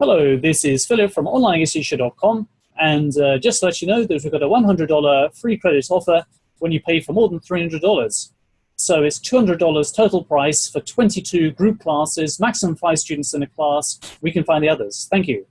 Hello, this is Philip from OnlineEssential.com, and uh, just to let you know that we've got a $100 free credit offer when you pay for more than $300. So it's $200 total price for 22 group classes, maximum five students in a class. We can find the others. Thank you.